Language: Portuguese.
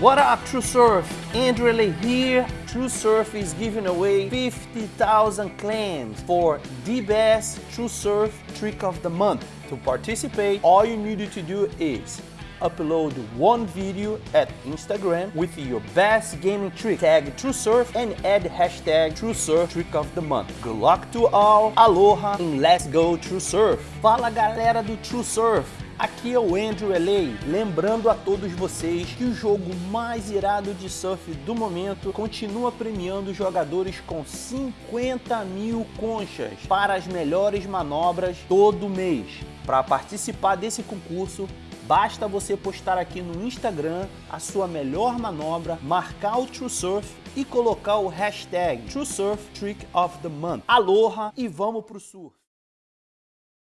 What up, True Surf? Andrew Ele here. True Surf is giving away 50,000 claims for the best True Surf trick of the month. To participate, all you need to do is upload one video at Instagram with your best gaming trick, tag TrueSurf and add hashtag TrueSurf Trick of the Month. Good luck to all, aloha and let's go TrueSurf! Fala galera do TrueSurf! Aqui é o Andrew LA, lembrando a todos vocês que o jogo mais irado de surf do momento continua premiando jogadores com 50 mil conchas para as melhores manobras todo mês. Para participar desse concurso, basta você postar aqui no Instagram a sua melhor manobra, marcar o True Surf e colocar o hashtag True Surf Trick of the Month. Aloha e vamos pro surf!